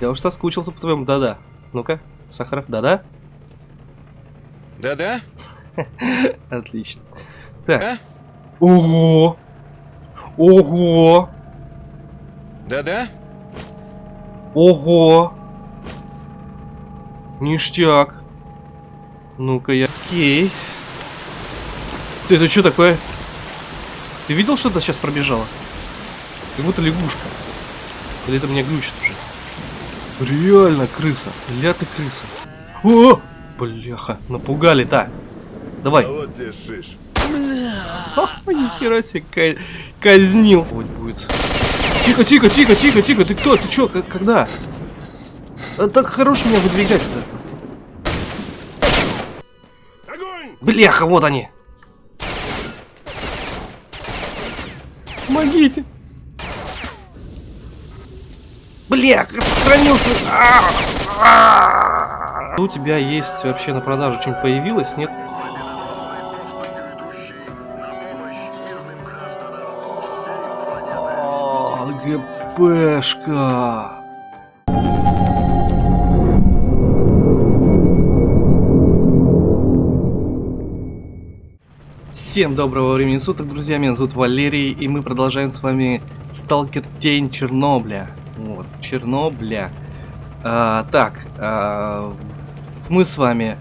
Я уж соскучился по твоему да-да. Ну-ка, Сахаров, да-да? Да-да? Отлично. Так. А? Ого! Ого! Да-да? Ого! Ништяк. Ну-ка я... Окей. Ты это что такое? Ты видел, что-то сейчас пробежало? Как будто лягушка. Или это меня глючит? Реально крыса. Ля ты крыса. О! Бляха, напугали-то. Давай. А вот. Ха, Нихера себе ка- казнил. Вот будет. Тихо, тихо, тихо, тихо, тихо. Ты кто? Ты чё? Когда? А так хорош меня выдвигать-то. Бляха, вот они. Помогите. Бля, сохранился. А. У тебя есть вообще на продажу что-нибудь появилось? Нет? ГПшка. Всем доброго времени суток, друзья, меня зовут Валерий, и мы продолжаем с вами Сталкер Тень Чернобля. Вот, Чернобля. А, так, а, мы с вами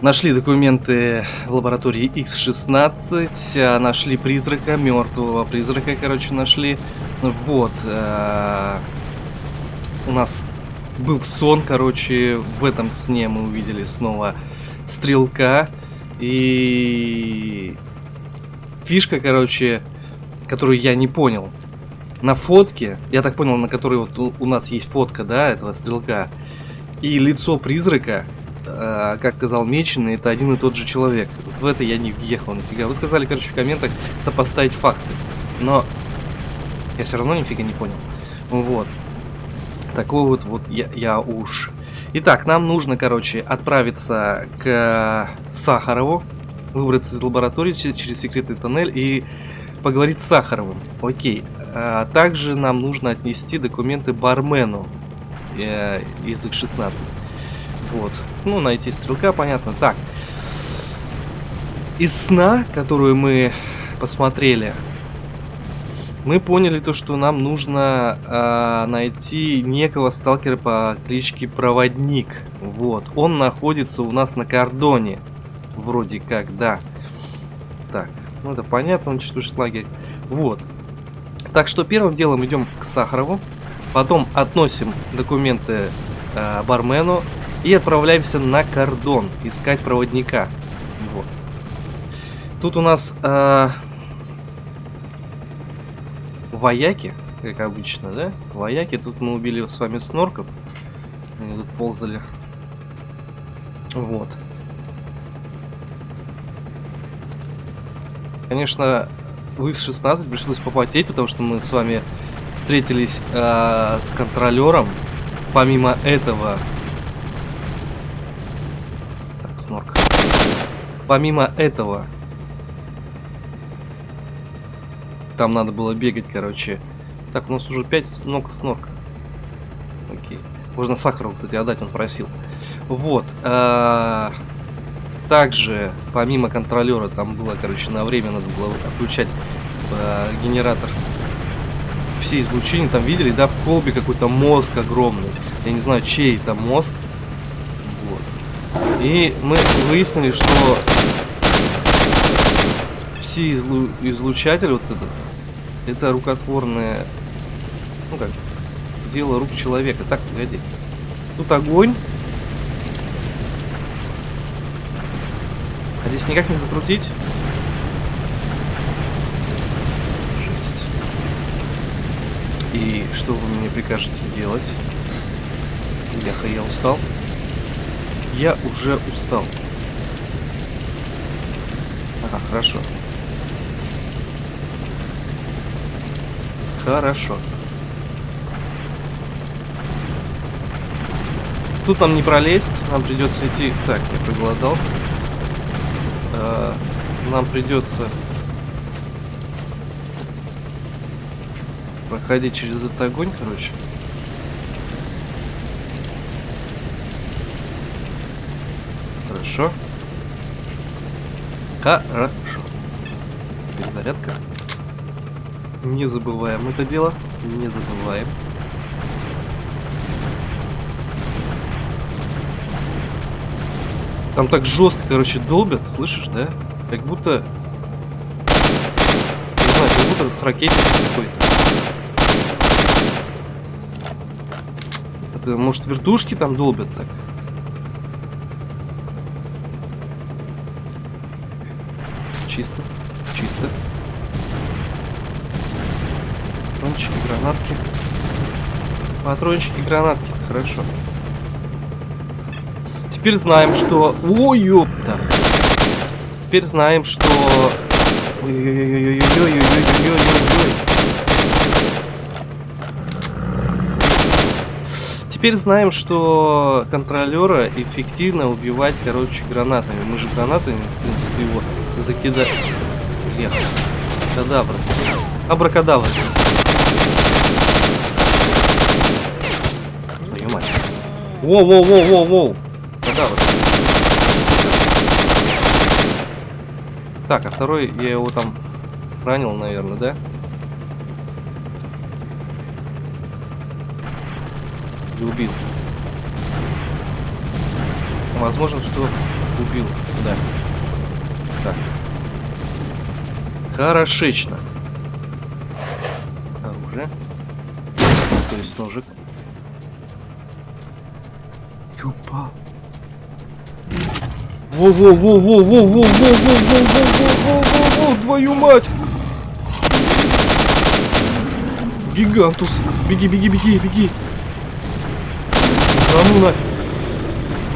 нашли документы в лаборатории X16, а, нашли призрака, мертвого призрака, короче, нашли. Вот, а, у нас был сон, короче, в этом сне мы увидели снова стрелка. И фишка, короче, которую я не понял. На фотке, я так понял, на которой вот у, нас есть фотка, да, этого стрелка, и лицо призрака, э, как сказал Меченый, это один и тот же человек. Вот в это я не въехал нифига. Вы сказали, короче, в комментах сопоставить факты. Но я все равно нифига не понял. Вот. Такой вот, вот я, я уж Итак, нам нужно, короче, отправиться к Сахарову, выбраться из лаборатории через секретный тоннель и поговорить с Сахаровым. Окей. А также нам нужно отнести документы бармену э, из X16. Вот. Ну, найти стрелка, понятно. Так. Из сна, которую мы посмотрели, мы поняли то, что нам нужно э, найти некого сталкера по кличке Проводник. Вот. Он находится у нас на кордоне. Вроде как, да. Так, ну это понятно, он уничтожит лагерь. Вот. Так что первым делом идем к Сахарову. Потом относим документы э, бармену. И отправляемся на кордон искать проводника. Вот. Тут у нас... Э, вояки, как обычно, да? Вояки. Тут мы убили с вами снорков. Они тут ползали. Вот. Конечно, в X16 пришлось попотеть, потому что мы с вами встретились э, с контролером. Помимо этого... Так, снорк. Помимо этого, Там надо было бегать, короче. Так, у нас уже 5 ног снорка. Окей. Можно Сахарову, кстати, отдать, он просил. Вот. А также, помимо контролера, там было, короче, на время надо было отключать а, генератор. Все излучения там видели, да, в колбе какой-то мозг огромный. Я не знаю, чей это мозг. Вот. И мы выяснили, что все излу излучатели, вот этот, это рукотворное, ну как, дело рук человека. Так, погоди. Тут огонь. Здесь никак не закрутить. И что вы мне прикажете делать? Бляха, я устал. Я уже устал. Ага, хорошо. Хорошо. Тут нам не пролезть, нам придется идти... Так, я проголодался э, нам придется проходить через этот огонь, короче. Хорошо. Хорошо. Перезарядка. Не забываем это дело. Не забываем. Там так жестко, короче, долбят, слышишь, да? Как будто... Не знаю, как будто с ракетницей какой-то. Это, может, вертушки там долбят так? Чисто, чисто. Патрончики, гранатки. Патрончики, гранатки, хорошо теперь знаем, что... Ой, ёпта. Теперь знаем, что... Теперь знаем, что контролера эффективно убивать, короче, гранатами. Мы же гранатами, в принципе, его закидали. Блин. Кадавр. Абракадавр. Твою мать. Воу-воу-воу-воу-воу. Кадабра. Так, а второй, я его там ранил, наверное, да? Или убил? Возможно, что убил, да. Так. Хорошечно. Оружие. То есть ножик. Юпа. Во-во-во-во-во-во-во-во-во-во-во-во-во, твою мать! Гигантус. Беги, беги, беги, беги. Да ну нафиг.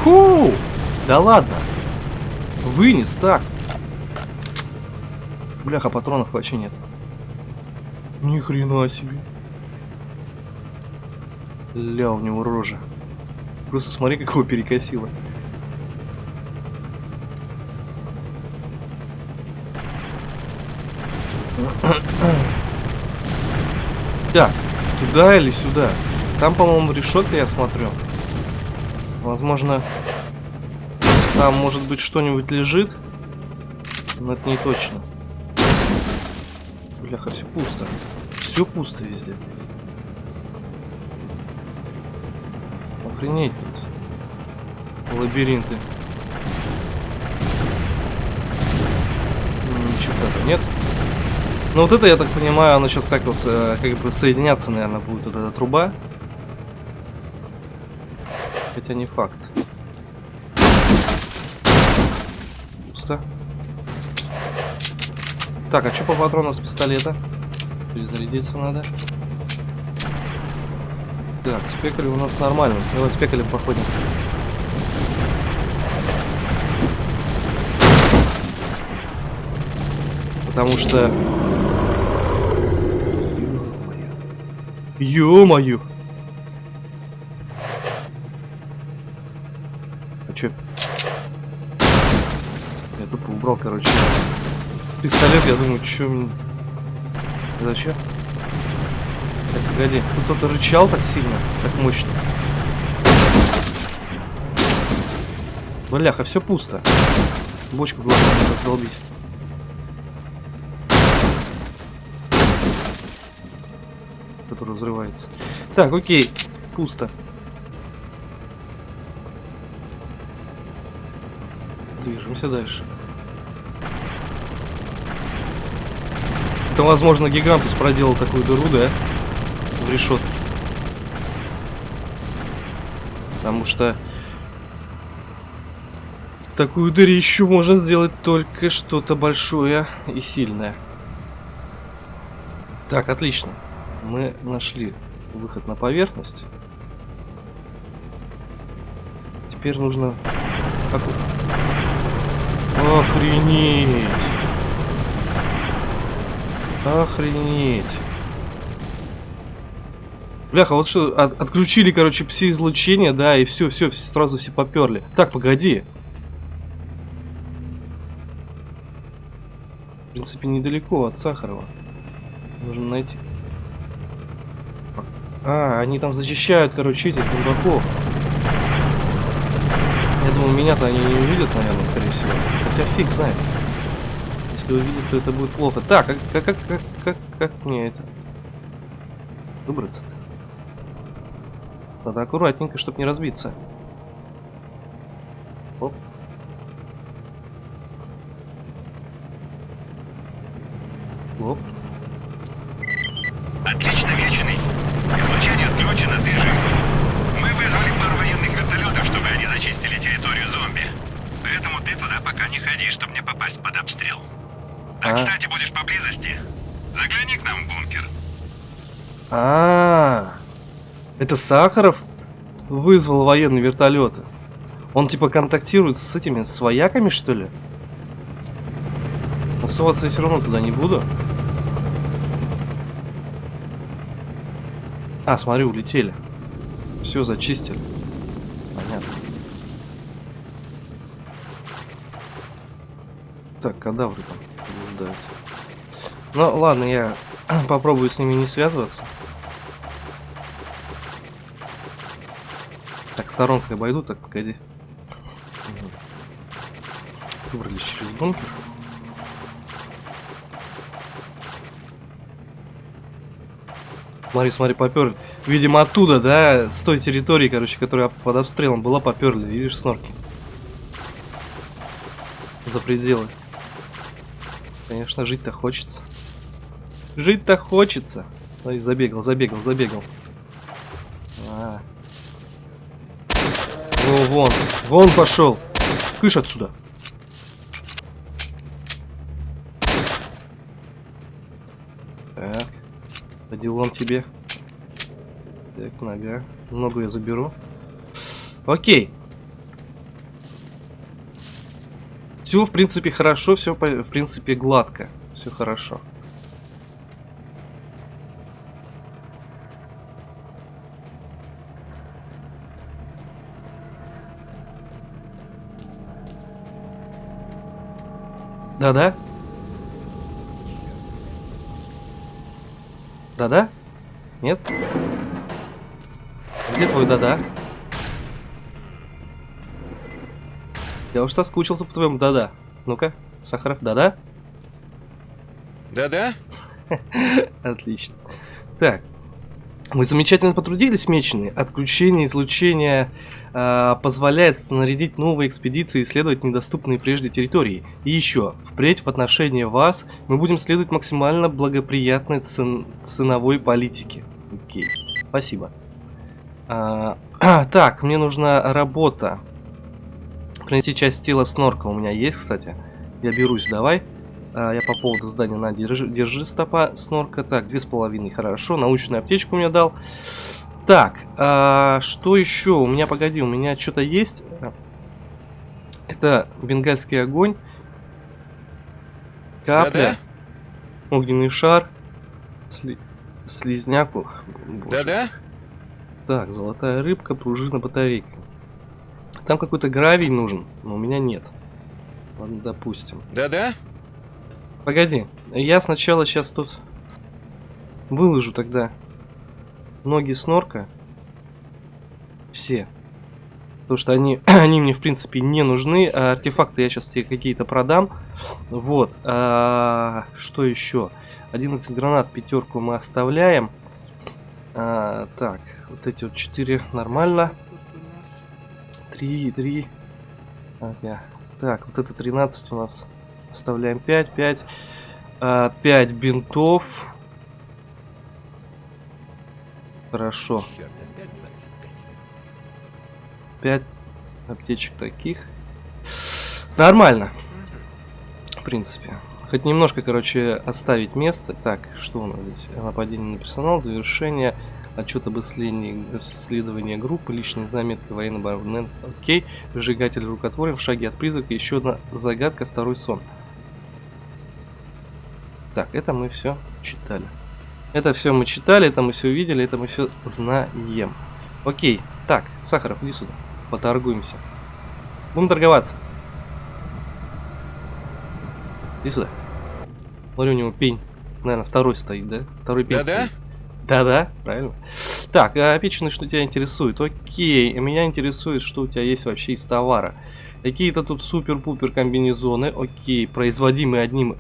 Фу! Да ладно. Вынес так. Бляха, патронов вообще нет. Ни хрена себе. Ля, у него рожа. Просто смотри, как его перекосило. Так, туда или сюда? Там, по-моему, решетка, я смотрю. Возможно, там, может быть, что-нибудь лежит. Но это не точно. Бляха, все пусто. Все пусто везде. Охренеть тут. Лабиринты. Ничего нет. Ну вот это, я так понимаю, оно сейчас так вот, э, как бы соединяться, наверное, будет вот эта труба. Хотя не факт. Пусто. Так, а что по патронам с пистолета? Перезарядиться надо. Так, спекали у нас нормально. Давай спекали походим. Потому что... Ё-моё! А чё? Я тупо убрал, короче. Пистолет, я думаю, чё... Зачем? Так, погоди. Тут кто-то рычал так сильно, так мощно. Бляха, все пусто. Бочку главное не раздолбить. Который взрывается. Так, окей. Пусто. Движемся дальше. Это, возможно, Гигантус проделал такую дыру, да? В решетке. Потому что такую дырищу можно сделать только что-то большое и сильное. Так, отлично. Мы нашли выход на поверхность. Теперь нужно... Как... Охренеть! Охренеть! Бляха, вот что, от- отключили, короче, пси-излучение, да, и все, все, сразу все поперли. Так, погоди. В принципе, недалеко от Сахарова. Нужно найти. А, они там защищают, короче, этих зомбаков. Я думал, меня-то они не увидят, наверное, скорее всего. Хотя фиг знает. Если увидят, то это будет плохо. Так, как, как, как, как, как, как мне это? Выбраться. Надо аккуратненько, чтобы не разбиться. Оп. Оп. Отлично, Вечный. Излучение отключено, ты жив. Мы вызвали пару военных вертолетов, чтобы они зачистили территорию зомби. Поэтому ты туда пока не ходи, чтобы не попасть под обстрел. А, А. кстати, будешь поблизости. Загляни к нам в бункер. А, -а, -а. это Сахаров вызвал военные вертолеты. Он типа контактирует с этими свояками, что ли? Но соваться я все равно туда не буду. А, смотри, улетели. Все, зачистили. Понятно. Так, кадавры там блуждают. Ну, ладно, я попробую с ними не связываться. Так, сторонкой обойду, так, погоди. Выбрались через бункер. Смотри, смотри, попер. Видимо, оттуда, да, с той территории, короче, которая под обстрелом была, поперли. Видишь, снорки. За пределы. Конечно, жить-то хочется. Жить-то хочется. Ой, забегал, забегал, забегал. А. О, вон, вон пошел. Кыш отсюда. Так. По делам тебе. Так, нога. Ногу я заберу. Окей. Все, в принципе, хорошо, все, в принципе, гладко. Все хорошо. Да-да? Да-да? Нет? Где твой да-да? Я уж соскучился по твоему да-да. Ну-ка, Сахаров, да-да? Да-да? Отлично. Так. Мы замечательно потрудились, меченые. Отключение излучения э, позволяет снарядить новые экспедиции и исследовать недоступные прежде территории. И еще, впредь в отношении вас мы будем следовать максимально благоприятной цен ценовой политике. Окей, спасибо. А, так, мне нужна работа. Принести часть тела снорка у меня есть, кстати. Я берусь, давай. А, я по поводу здания на держи, держи стопа снорка. Так, две с половиной, хорошо. Научную аптечку мне дал. Так, а, что еще? У меня, погоди, у меня что-то есть. Это бенгальский огонь. Капля. Да-да? Огненный шар. Сли... Слизняку. Да-да? Так, золотая рыбка, пружина, батарейка. Там какой-то гравий нужен, но у меня нет. Ладно, допустим. Да-да? Погоди, я сначала сейчас тут выложу тогда ноги снорка. Все. Потому что они, они мне, в принципе, не нужны. А артефакты я сейчас тебе какие-то продам. Вот. А, что еще? 11 гранат, пятерку мы оставляем. А, так, вот эти вот 4 нормально. 3, 3. Ага. Так, вот это 13 у нас. Оставляем 5, 5. А, 5 бинтов. Хорошо. 5 аптечек таких. Нормально. В принципе. Хоть немножко, короче, оставить место. Так, что у нас здесь? Нападение на персонал, завершение, отчет об исследовании, исследовании группы, личные заметки, военный абонент, окей, выжигатель рукотворен, в шаге от призрака, еще одна загадка, второй сон. Так, это мы все читали. Это все мы читали, это мы все видели, это мы все знаем. Окей, так, Сахаров, иди сюда, поторгуемся. Будем торговаться. Иди сюда. Смотри, у него пень. Наверное, второй стоит, да? Второй пень Да-да? Да-да, правильно. Так, а печеный, что тебя интересует? Окей, меня интересует, что у тебя есть вообще из товара. Какие-то тут супер-пупер комбинезоны. Окей, производимые одним...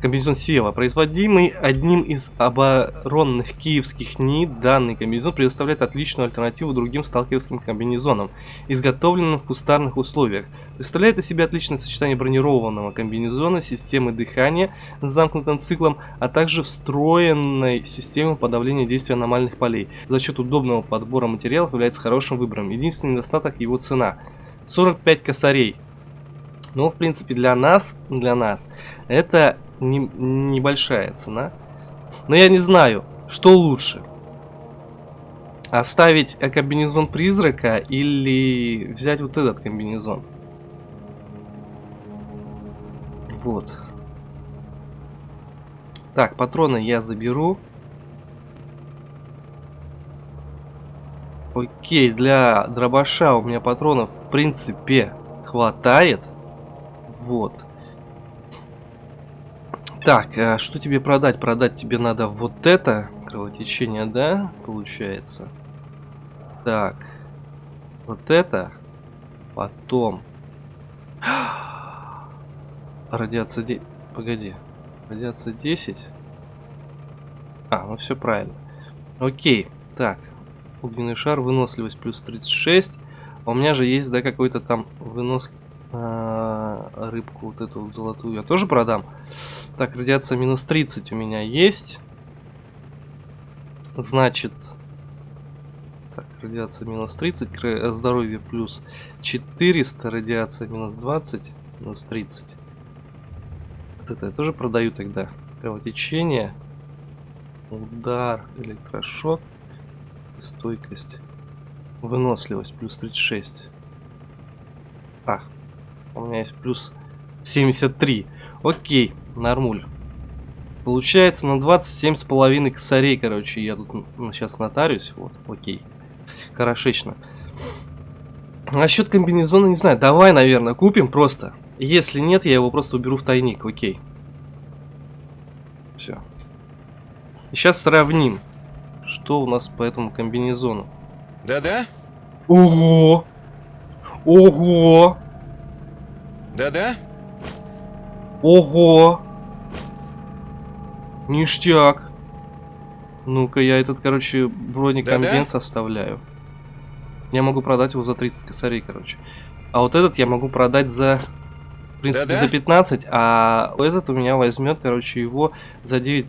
Комбинезон Сева. Производимый одним из оборонных киевских НИИ, данный комбинезон предоставляет отличную альтернативу другим сталкерским комбинезонам, изготовленным в кустарных условиях. Представляет из себя отличное сочетание бронированного комбинезона, системы дыхания с замкнутым циклом, а также встроенной системы подавления действия аномальных полей. За счет удобного подбора материалов является хорошим выбором. Единственный недостаток его цена. 45 косарей. Ну, в принципе, для нас, для нас, это не, небольшая цена. Но я не знаю, что лучше. Оставить комбинезон призрака или взять вот этот комбинезон. Вот. Так, патроны я заберу. Окей, для дробаша у меня патронов в принципе хватает. Вот. Так, а что тебе продать? Продать тебе надо вот это. Кровотечение, да? Получается. Так. Вот это. Потом. Радиация... де- Погоди. Радиация 10. А, ну все правильно. Окей. Так. Огненный шар, выносливость плюс 36. А у меня же есть, да, какой-то там вынос... а, рыбку вот эту вот золотую я тоже продам. Так, радиация минус 30 у меня есть. Значит... Так, радиация минус 30, кра- здоровье плюс 400, радиация минус 20, минус 30. Вот это я тоже продаю тогда. Кровотечение, удар, электрошок, стойкость, выносливость плюс 36. А, у меня есть плюс 73. Окей, нормуль. Получается на 27 с половиной косарей, короче, я тут ну, сейчас нотариусь. Вот, окей. Хорошечно. Насчет комбинезона не знаю. Давай, наверное, купим просто. Если нет, я его просто уберу в тайник. Окей. Все. Сейчас сравним, что у нас по этому комбинезону. Да-да? Ого! Ого! Да-да? Ого! Ништяк! Ну-ка, я этот, короче, бронекомбенс оставляю. Я могу продать его за 30 косарей, короче. А вот этот я могу продать за... В принципе, Да-да? за 15, а этот у меня возьмет, короче, его за 9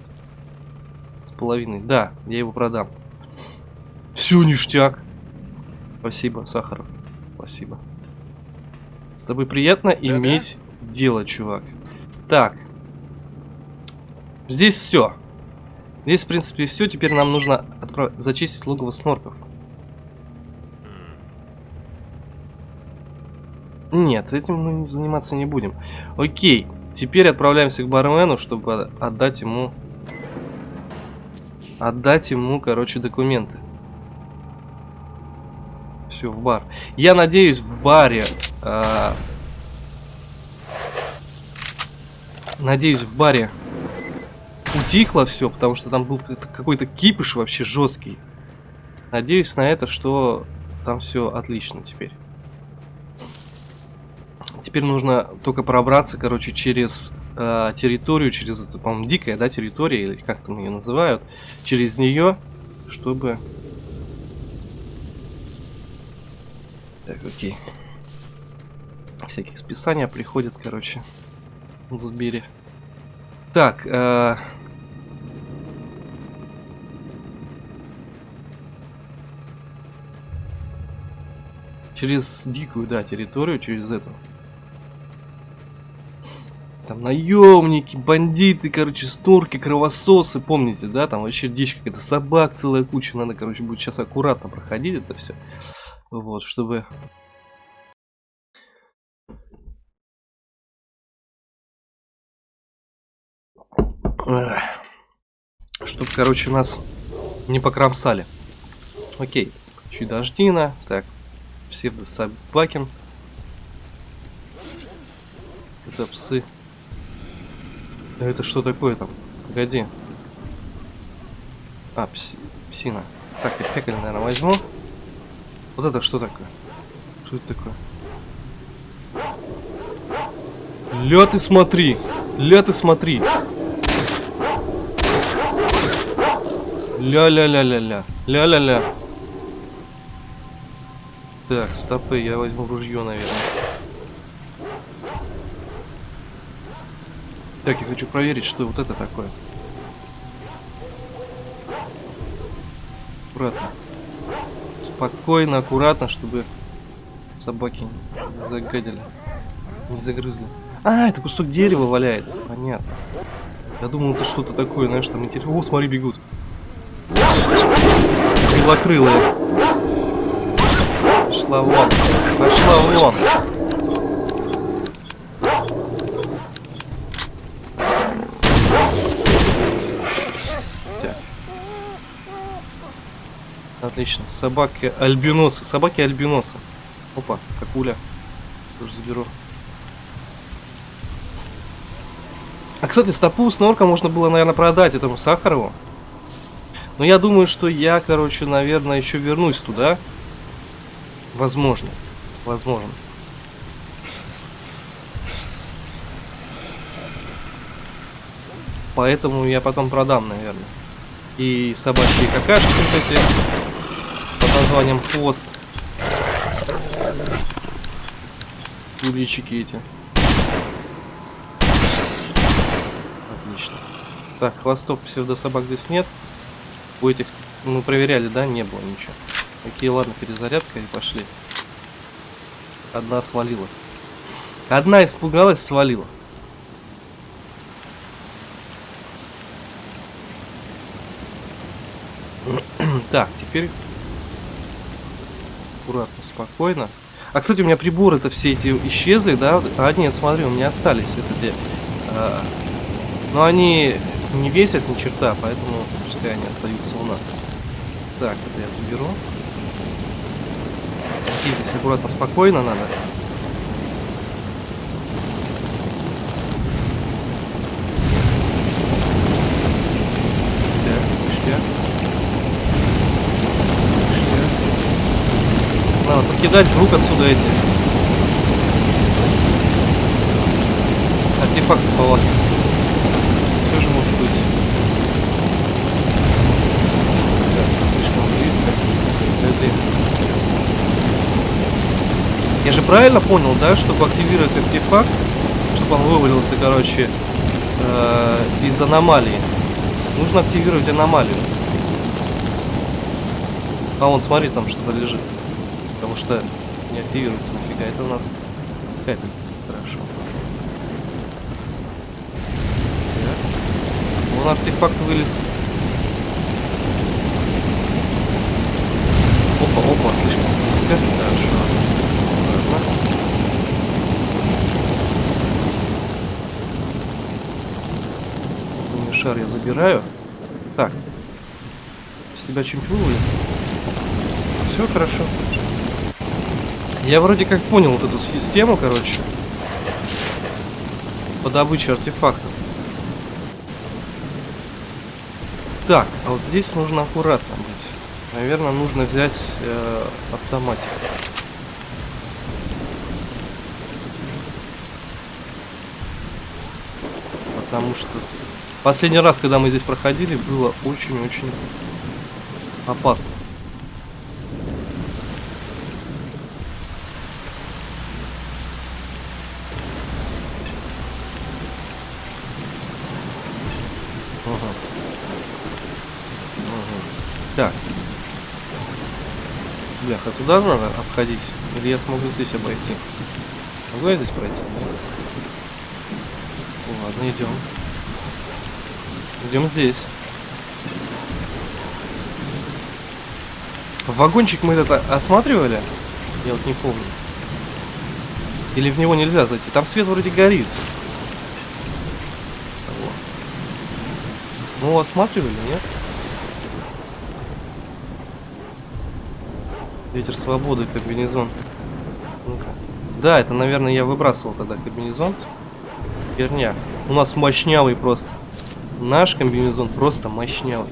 с половиной. Да, я его продам. Все, ништяк. Спасибо, Сахаров. Спасибо. Тобой приятно Да-да? иметь дело, чувак. Так. Здесь все. Здесь, в принципе, все. Теперь нам нужно отправ- зачистить логово снорков. Нет, этим мы заниматься не будем. Окей. Теперь отправляемся к бармену, чтобы отдать ему... Отдать ему, короче, документы. Все, в бар. Я надеюсь, в баре... а, Надеюсь, в баре утихло все, потому что там был какой-то- кипиш вообще жесткий. Надеюсь на это, что там все отлично теперь. Теперь нужно только пробраться, короче, через э, территорию, через эту, по-моему, дикая, да, территория, или как там ее называют, через нее, чтобы... Так, окей. Всякие списания приходят, короче, в Сбере. Так, э, через дикую, да, территорию, через эту. Там наемники, бандиты, короче, стурки, кровососы, помните, да? Там вообще дичь какая-то, собак целая куча. Надо, короче, будет сейчас аккуратно проходить это все. Вот, чтобы... Чтобы, короче, нас не покромсали. Окей. Чудождина. Так. Псевдособакин. Это псы. Это что такое там? Погоди. А, пси- псина. Так, я пекарь, наверное, возьму. Вот это что такое? Что это такое? Ля ты смотри. Ля ты смотри. Ля-ля-ля-ля-ля. Ля-ля-ля. Так, стопы, я возьму ружье, наверное. Так, я хочу проверить, что вот это такое. Аккуратно. Спокойно, аккуратно, чтобы собаки не загадили. Не загрызли. А, это кусок дерева валяется. Понятно. Я думал, это что-то такое, знаешь, там интересно. О, смотри, бегут. Белокрылые. Пошла вон. Пошла вон. Отлично. Собаки альбиносы. Собаки альбиносы. Опа, какуля. Тоже заберу. А, кстати, стопу с норка можно было, наверное, продать этому Сахарову. Но я думаю, что я, короче, наверное, еще вернусь туда. Возможно. Возможно. Поэтому я потом продам, наверное. И собачьи какашки вот эти под названием хвост. Куличики эти. Отлично. Так, хвостов псевдособак здесь нет. У этих, ну, проверяли, да? Не было ничего. Окей, ладно, перезарядка и пошли. Одна свалила. Одна испугалась, свалила. Так, теперь аккуратно, спокойно. А, кстати, у меня приборы-то все эти исчезли, да? А, нет, смотри, у меня остались. Это где? А, но они не весят ни черта, поэтому пускай они остаются у нас. Так, это я заберу. Здесь аккуратно, спокойно надо. Надо покидать вдруг отсюда эти артефакты палац. Все же может быть. Так, слишком близко. Подожди. Я же правильно понял, да, чтобы активировать артефакт, чтобы он вывалился, короче, э, из аномалии. Нужно активировать аномалию. А вон, смотри, там что-то лежит. Потому что не активируется нифига. Это у нас какая-то хорошо. Так. Вон артефакт вылез. Опа, опа, слишком близко. Хорошо. Ладно. Умный шар я забираю. Так. С тебя чемпион вылез. Все хорошо. Я вроде как понял вот эту систему, короче. По добыче артефактов. Так, а вот здесь нужно аккуратно быть. Наверное, нужно взять э, автоматик. Потому что последний раз, когда мы здесь проходили, было очень-очень опасно. Ага. Так. Бляха, туда надо обходить? Или я смогу здесь обойти? Могу я здесь пройти? Ладно, идем. Идем здесь. Вагончик мы этот осматривали? Я вот не помню. Или в него нельзя зайти? Там свет вроде горит. Того. Ну, осматривали, нет? Ветер свободы, комбинезон. Ну-ка. Да, это, наверное, я выбрасывал тогда комбинезон. Херня. У нас мощнявый просто. Наш комбинезон просто мощнявый.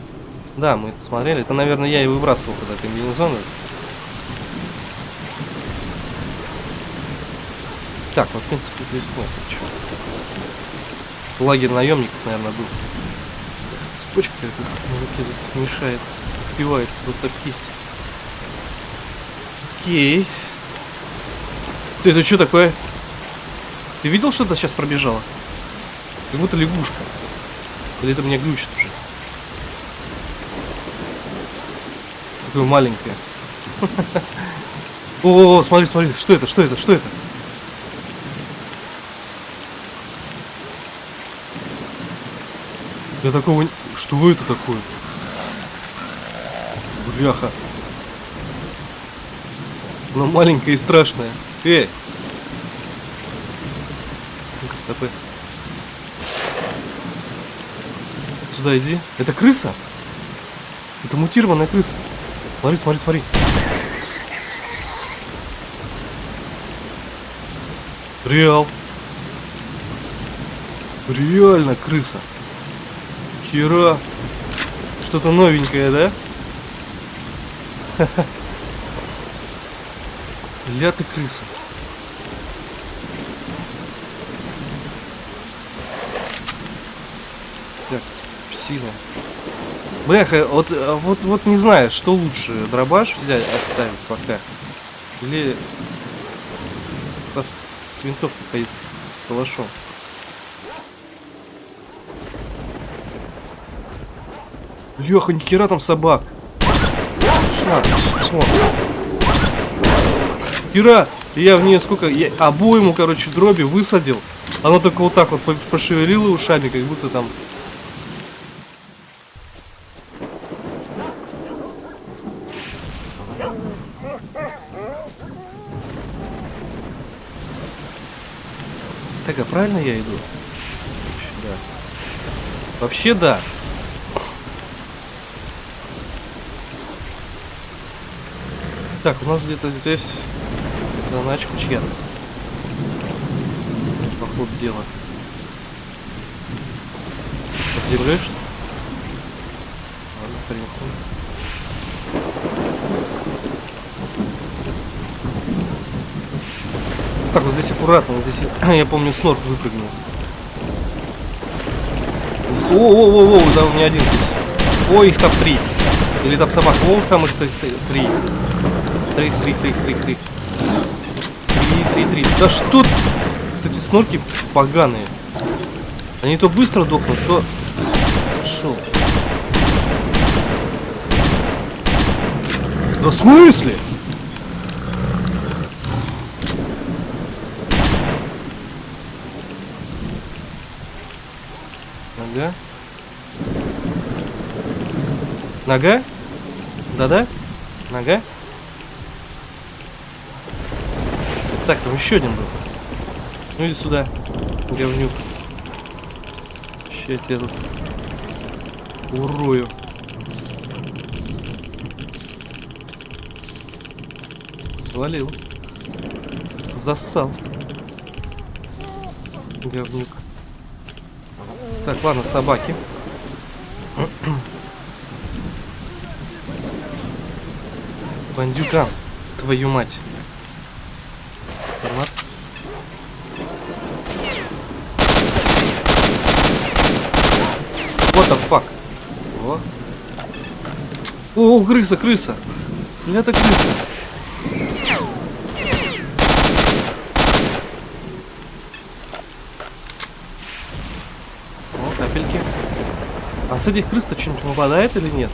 Да, мы это смотрели. Это, наверное, я и выбрасывал тогда комбинезон. Так, ну, в принципе, здесь нет ничего. Лагерь наемников, наверное, был. Цепочка какая-то на руке мешает. Впивается просто в кисть. Окей. Ты это что такое? Ты видел, что то сейчас пробежало? Как будто лягушка. Или это меня глючит уже? Такое маленькое. О, смотри, смотри, что это, что это, что это? Я такого... Что это такое? Бляха. Она маленькая и страшная. Эй! Ну-ка, стопы. Сюда иди. Это крыса? Это мутированная крыса. Смотри, смотри, смотри. Реал. Реально крыса. Хера. Что-то новенькое, да? Ля ты крыса. Так, псина. Бляха, вот, а вот, вот не знаю, что лучше, дробаш взять, оставить пока. Или со- с винтовкой с калашом. Леха, нихера там собак. Шла. О. Хера, я в нее сколько, я обойму, короче, дроби высадил. Оно только вот так вот по- пошевелило ушами, как будто там А правильно я иду? Да. Вообще да. Так, у нас где-то здесь заначка чья-то. По ходу дела. Под землей что? Ладно, в принципе. Так, вот здесь аккуратно, вот здесь, я помню, снорк выпрыгнул. О-о-о-о, да, у меня один. О, их там три. Или там собак. О, там их три. Три, три, три, три, три. Три, три, три. Да что т- вот эти снорки поганые. Они то быстро дохнут, то... Шел. Да в смысле? Нога. Нога? Да-да? Нога? Так, там еще один был. Ну иди сюда, говнюк. Ща я тебя тут урою. Свалил. Зассал. Говнюк. Так, ладно, собаки. Бандюган, твою мать. Формат. What the fuck? О. О, крыса, крыса. Это крыса. О, капельки. А с этих крыс-то что-нибудь выпадает или нет?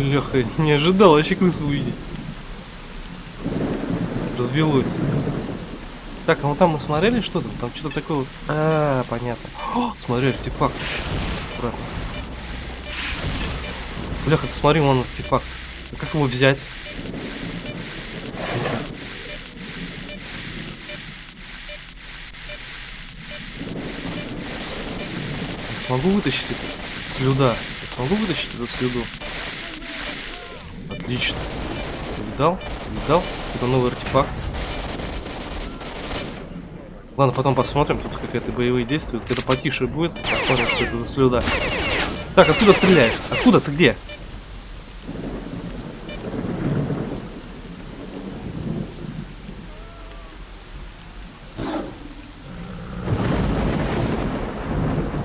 Бляха, не ожидал вообще крысу увидеть. Развелось. Так, а вот там мы смотрели что-то? Там что-то такое вот. А, понятно. О, смотри, артефакт. Аккуратно. Бляха, ты смотри, вон артефакт. А как его взять? Смогу вытащить это слюда? Смогу вытащить эту слюду? Отлично. Видал? Видал? Это новый артефакт. Ладно, потом посмотрим, тут какие-то боевые действия. Это потише будет. Посмотрим, что это за слюда. Так, откуда стреляешь? Откуда? Ты где?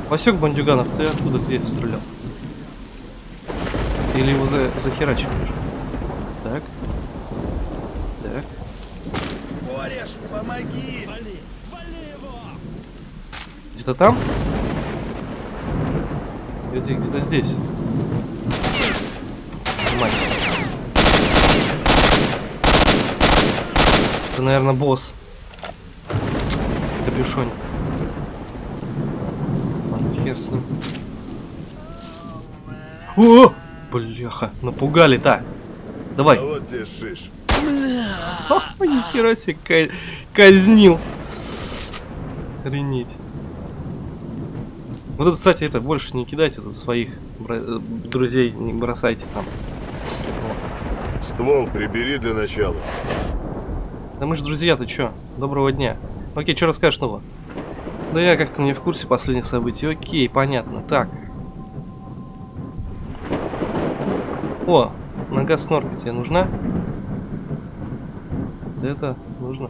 Васек Бандюганов, ты откуда где стрелял? Или его за, захерачили уже? Так. Так. Кореш, помоги! Где-то там? Где где-то здесь. Мать. Это, наверное, босс. Капюшон. Ладно, хер с ним. О! Бляха, напугали-то. Давай. А вот шиш. Ха, Нихера себе ка- казнил. Охренеть. Вот это, кстати, это больше не кидайте тут своих э, друзей, не бросайте там. Ствол прибери для начала. Да мы же друзья, ты чё? Доброго дня. Окей, что расскажешь нового? Да я как-то не в курсе последних событий. Окей, понятно. Так. О, нога снорка тебе нужна? Да это нужно.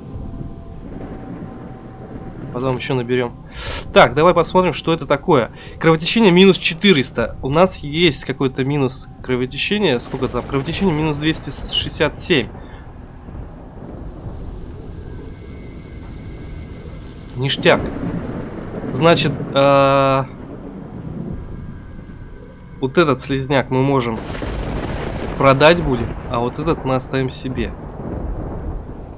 Потом еще наберем. Так, давай посмотрим, что это такое. Кровотечение минус 400. У нас есть какой-то минус кровотечения. Сколько там? Кровотечение минус 267. Ништяк. Значит, э, вот этот слезняк мы можем продать будет, а вот этот мы оставим себе.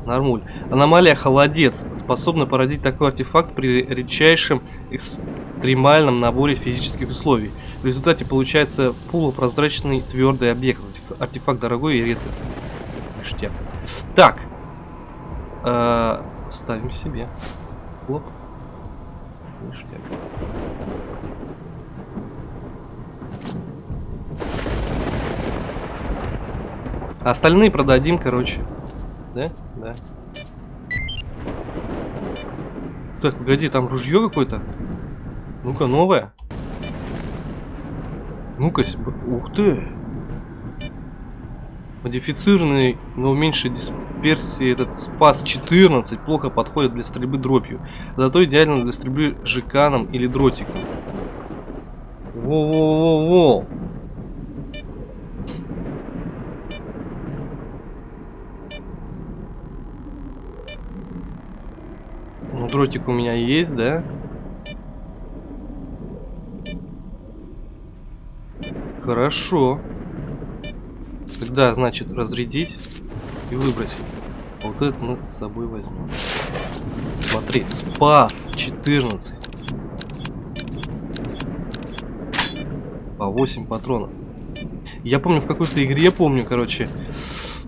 Нормуль. Аномалия холодец способна породить такой артефакт при редчайшем экстремальном наборе физических условий. В результате получается полупрозрачный твердый объект. Артеф- Артефакт дорогой и редкостный. Ништяк. Так. Э, ставим себе. Хлоп. Ништяк. Остальные продадим, короче. Да? Да. Так, погоди, там ружье какое-то. Ну-ка, новое. Ну-ка, ух ты. Модифицированный, но в меньшей дисперсии этот спас 14 плохо подходит для стрельбы дробью. Зато идеально для стрельбы жиканом или дротиком. Во-во-во-во. Ну, дротик у меня есть, да? Хорошо. Тогда, значит, разрядить и выбросить. Вот это мы с собой возьмем. Смотри, спас 14. По 8 патронов. Я помню, в какой-то игре, помню, короче,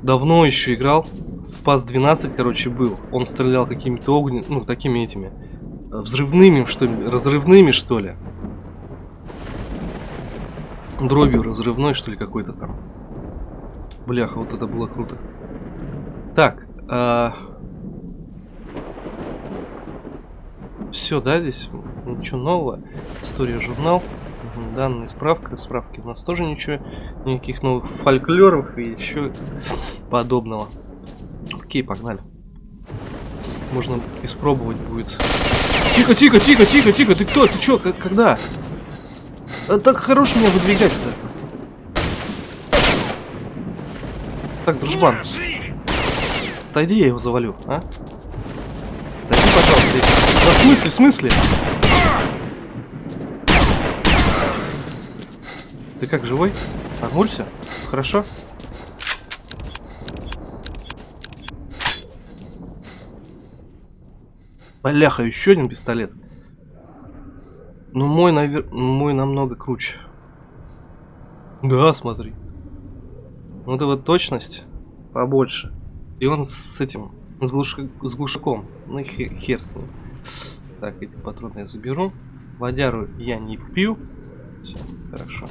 давно еще играл. Спас 12, короче, был. Он стрелял какими-то огнен... ну, такими этими, э, взрывными, что ли, разрывными, что ли. Дробью разрывной, что ли, какой-то там. Бляха, вот это было круто. Так, все, да, здесь ничего нового. История журнал. Данные справка. Справки у нас тоже ничего. Никаких новых фольклоров и еще подобного. Окей, погнали. Можно испробовать будет. Тихо, тихо, тихо, тихо, тихо. Ты кто? Ты чё? Как, когда? А так хорош меня выдвигать-то. Так, дружбан. Отойди, я его завалю, а? Отойди, пожалуйста. Да в смысле, в смысле? Ты как, живой? Нагнулся? Хорошо? Бляха, еще один пистолет. Ну мой, навер... мой намного круче. Да, смотри. Вот точность побольше. И он с этим, с, глуша- с глушаком. Ну и хе- хер с ним. Так, эти патроны я заберу. Водяру я не пью. Все, хорошо.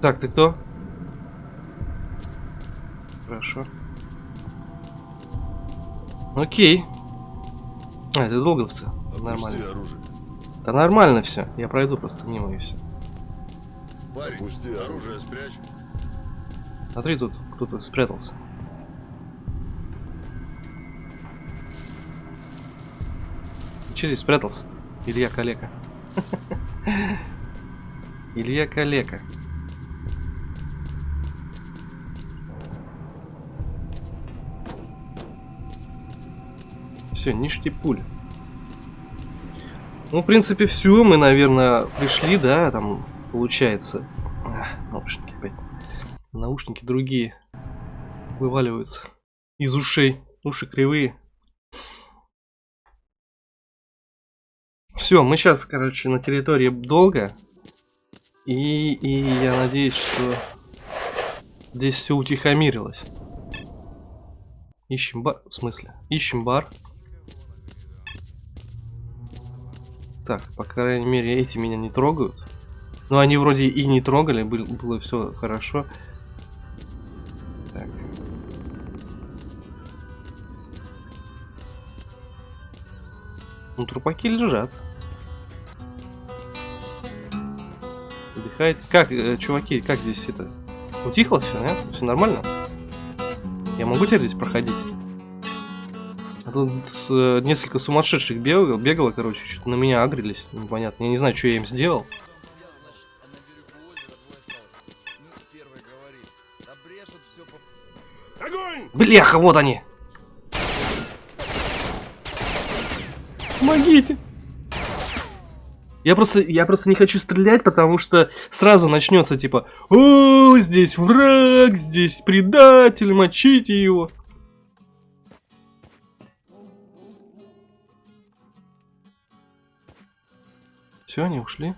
Так, ты кто? Хорошо. Окей. А, это долговцы. Нормально. оружие. Да нормально все. Я пройду просто мимо и все. Парень, Опусти оружие. оружие спрячь. Смотри, тут кто-то спрятался. Че здесь спрятался? Илья Калека. Илья Калека. Все, ништяк пуль. Ну, в принципе, все. Мы, наверное, пришли, да, там получается. А, наушники опять. Наушники другие вываливаются из ушей. Уши кривые. Все, мы сейчас, короче, на территории долго. И, и я надеюсь, что здесь все утихомирилось. Ищем бар. В смысле? Ищем бар. Так, по крайней мере, эти меня не трогают. Но они вроде и не трогали, было, все хорошо. Так. Ну, трупаки лежат. Отдыхает. Как, э, чуваки, как здесь это? Утихло все, нет? Все нормально? Я могу теперь здесь проходить? А тут э, несколько сумасшедших бегало, бегало, короче, что-то на меня агрились. Непонятно. Я не знаю, что я им сделал. Бляха, вот они! Помогите! Я просто, я просто не хочу стрелять, потому что сразу начнется типа, о, здесь враг, здесь предатель, мочите его. Все, они ушли.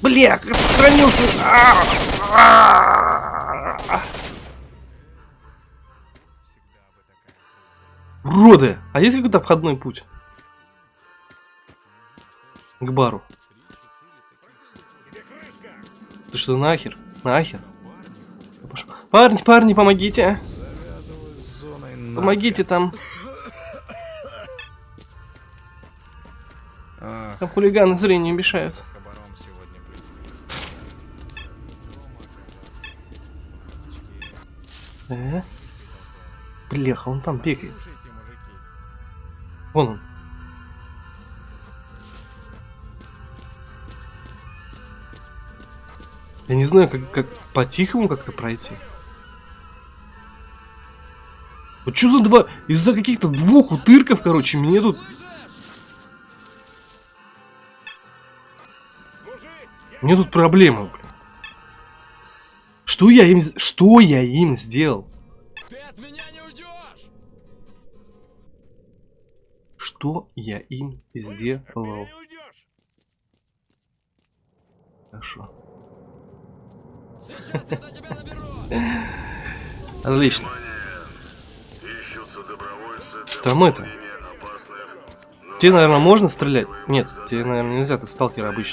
Бля, сохранился. А -а -а Уроды! А есть какой-то обходной путь? К бару. Ты что, нахер? Нахер? Парни, парни, помогите! Помогите там. Там хулиганы зрению мешают. Э? Бляха, он там бегает. Вон он. Я не знаю, как, как по-тихому как-то пройти. Вот что за два... Из-за каких-то двух утырков, короче, мне тут... Мне тут проблема, блин. Что я им... Что я им сделал? Ты от меня не уйдешь! Что я им сделал? Хорошо. Отлично. Там это. Тебе, наверное, можно стрелять? Нет, тебе, наверное, нельзя, ты сталкер бар.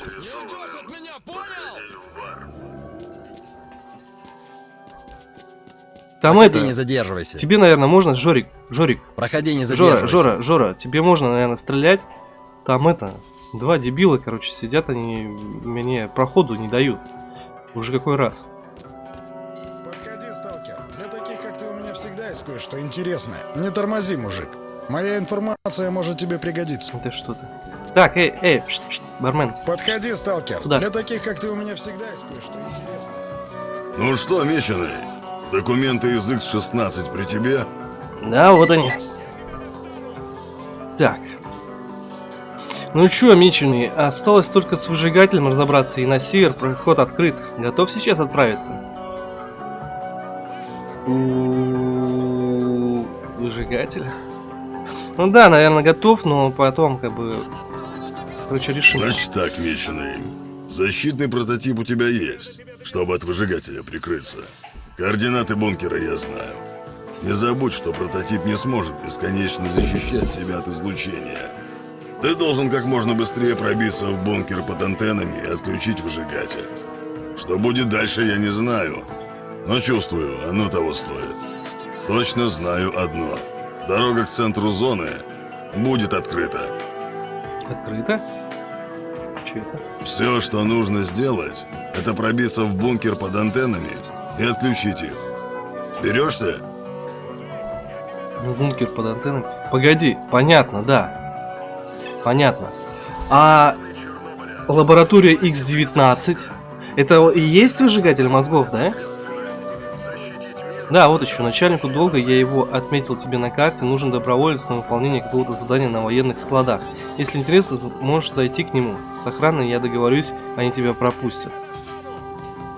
Там Проходи, это... не задерживайся. Тебе, наверное, можно, Жорик, Жорик, Проходи, не Жора, задерживайся. Жора, Жора, тебе можно, наверное, стрелять. Там это, два дебила, короче, сидят, они мне проходу не дают. Уже какой раз. Есть кое-что интересное. Не тормози, мужик. Моя информация может тебе пригодиться. Это что-то. Так, эй, эй, пш, пш, бармен. Подходи, сталкер. Куда? Для таких, как ты, у меня всегда есть кое-что интересное. Ну что, меченый, документы из X16 при тебе? Да, вот они. Так. Ну чё, меченый, осталось только с выжигателем разобраться и на север проход открыт. Готов сейчас отправиться? Выжигатель? Ну да, наверное, готов, но потом как бы... Короче, решим. Значит так, меченый. Защитный прототип у тебя есть, чтобы от выжигателя прикрыться. Координаты бункера я знаю. Не забудь, что прототип не сможет бесконечно защищать тебя от излучения. Ты должен как можно быстрее пробиться в бункер под антеннами и отключить выжигатель. Что будет дальше, я не знаю. Но чувствую, оно того стоит. Точно знаю одно. Дорога к центру зоны будет открыта. Открыто? Чё это? Все, что нужно сделать, это пробиться в бункер под антеннами и отключить их. Берешься? Бункер под антенной. Погоди, понятно, да. Понятно. А лаборатория X19 это и есть выжигатель мозгов, да? Да, вот еще. Начальнику долга я его отметил тебе на карте. Нужен доброволец на выполнение какого-то задания на военных складах. Если интересно, можешь зайти к нему. С охраной я договорюсь, они тебя пропустят.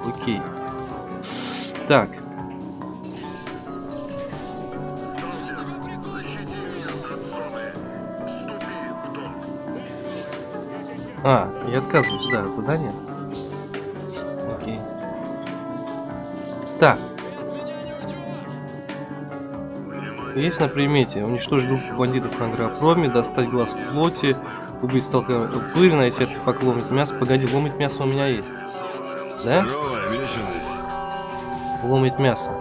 Окей. Так. А, я отказываюсь, да, от задания. Окей. Так. Есть на примете. Уничтожить группу бандитов на агропроме, достать глаз плоти, убить сталкера пыль, найти артефакт ломить мясо. Погоди, ломить мясо у меня есть. Да? Ломить мясо.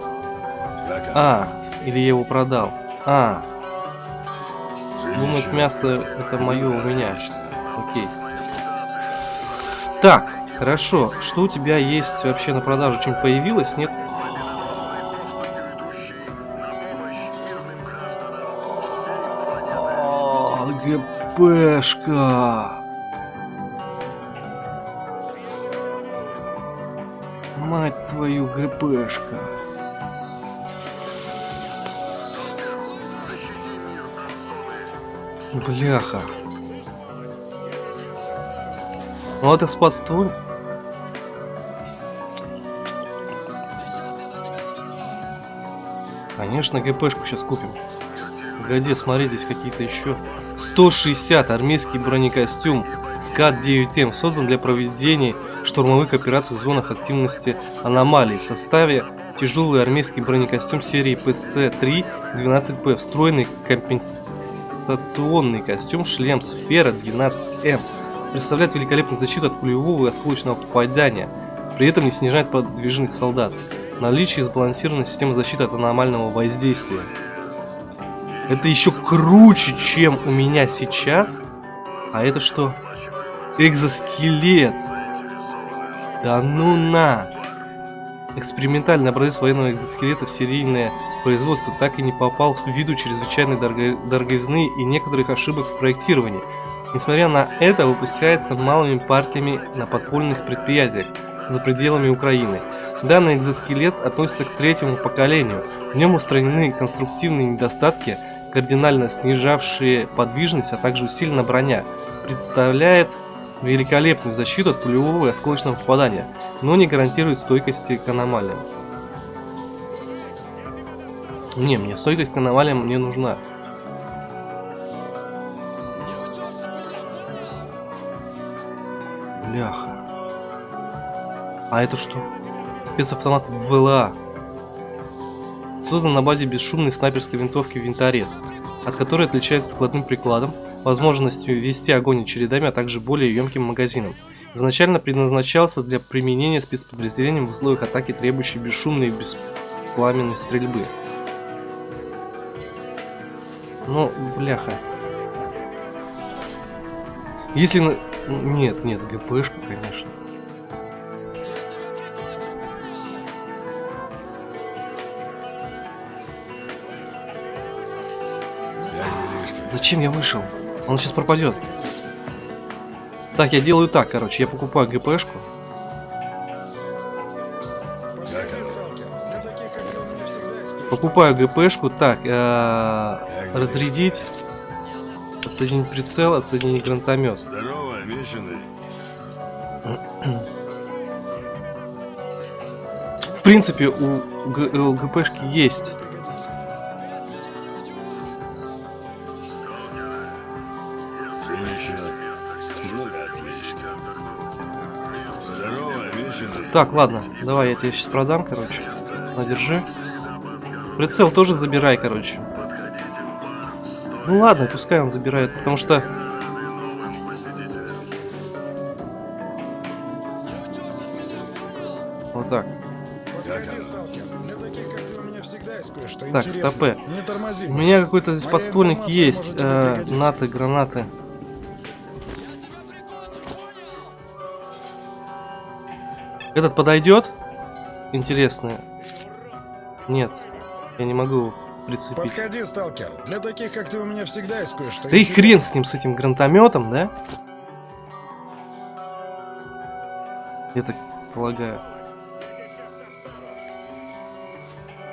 А, или я его продал. А, ломить мясо это мое у меня. Окей. Так, хорошо. Что у тебя есть вообще на продажу? Чем появилось? Нет? ГПшка. Мать твою, ГПшка. Бляха. Ну это спадство. Конечно, ГПшку сейчас купим. Погоди, смотри, здесь какие-то еще. 160 армейский бронекостюм СКАТ-9М создан для проведения штурмовых операций в зонах активности аномалий. В составе тяжелый армейский бронекостюм серии ПСЗ 12П, встроенный компенсационный костюм шлем Сфера 12М представляет великолепную защиту от пулевого и осколочного попадания, при этом не снижает подвижность солдат. Наличие сбалансированной системы защиты от аномального воздействия. Это еще круче, чем у меня сейчас. А это что? Экзоскелет. Да ну на. Экспериментальный образец военного экзоскелета в серийное производство так и не попал в виду чрезвычайной дорого... дороговизны и некоторых ошибок в проектировании. Несмотря на это, выпускается малыми партиями на подпольных предприятиях за пределами Украины. Данный экзоскелет относится к третьему поколению. В нем устранены конструктивные недостатки, кардинально снижавшие подвижность, а также усилена броня. Представляет великолепную защиту от пулевого и осколочного попадания, но не гарантирует стойкости к аномалиям. Не, мне стойкость к аномалиям не нужна. Бляха. А это что? Спецавтомат ВЛА. Создан на базе бесшумной снайперской винтовки «Винторез», от которой отличается складным прикладом, возможностью вести огонь чередами, а также более емким магазином. Изначально предназначался для применения спецподразделением в условиях атаки, требующей бесшумной и беспламенной стрельбы. Ну, бляха. Если... Нет, нет, ГПшку, конечно. Зачем я вышел? Он сейчас пропадет. Так, я делаю так, короче. Я покупаю ГПшку. Покупаю ГПшку. Так, э, разрядить. Отсоединить прицел, отсоединить гранатомет. Здорово. В принципе, у, у ГПшки есть. Так, ладно, давай я тебе сейчас продам, короче. На, держи. Прицел тоже забирай, короче. Ну ладно, пускай он забирает, потому что... Вот так. Так, тормози. У меня какой-то здесь подствольник есть. Э, наты, гранаты. Этот подойдет? Интересно. Нет. Я не могу прицепить. Подходи, сталкер. Для таких, как ты, у меня всегда есть кое-что Да и интересное. хрен с ним, с этим гранатометом, да? Я так полагаю.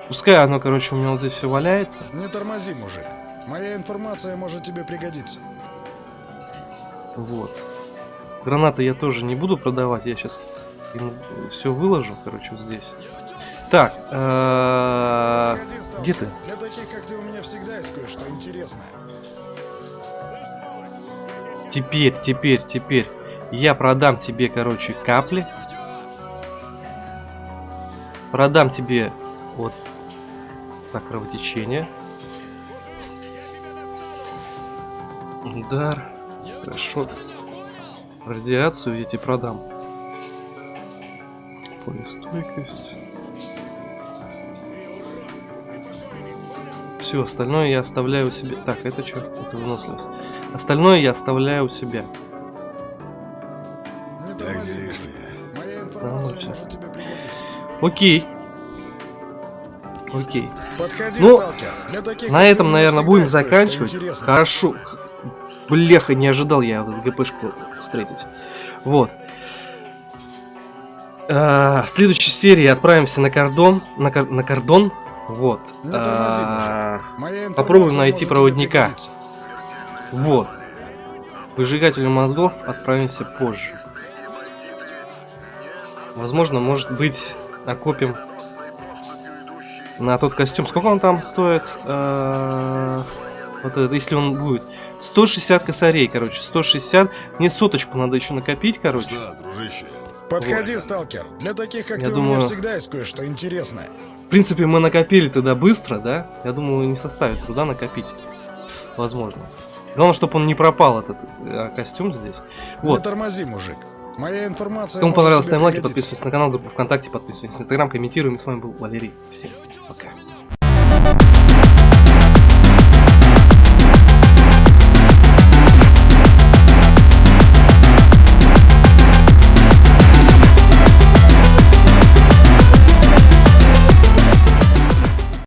Пускай оно, короче, у меня вот здесь все валяется. Не тормози, мужик. Моя информация может тебе пригодиться. Вот. Гранаты я тоже не буду продавать. Я сейчас все выложу, короче, вот здесь. Так, э, где ты? Для таких, как ты, у меня всегда есть кое-что интересное. Теперь, теперь, теперь. Я продам тебе, короче, капли. Продам тебе вот так кровотечение. Удар. Хорошо. Радиацию я тебе продам. Полистойкость. Все, остальное я оставляю у себя. Так, это что? Это выносливость. Остальное я оставляю у себя. Так. Окей. Окей. Подходи, Ну, таких, На этом, наверное, будем заканчивать. Хорошо. Бляха, не ожидал я вот эту ГПшку встретить. Вот. А, В следующей серии отправимся на кордон. На, кор- на кордон. Вот. Тормози, А, попробуем найти проводника. Вот. Выжигателю мозгов отправимся позже. Возможно, может быть, накопим на тот костюм. Сколько он там стоит? Э, Вот это, если он будет. 160 косарей, короче. 160. Мне соточку надо еще накопить, короче. Что, дружище? Подходи, сталкер. Для таких, как Я ты, у думаю- меня всегда есть кое-что интересное. В принципе, мы накопили тогда быстро, да? Я думаю, не составит труда накопить. Возможно. Главное, чтобы он не пропал, этот э, костюм здесь. Не Вот. тормози, мужик. Моя информация Кому понравилось, ставим лайки, подписывайтесь на канал, группу ВКонтакте, подписывайтесь на Инстаграм, комментируем. И с вами был Валерий. Всем пока.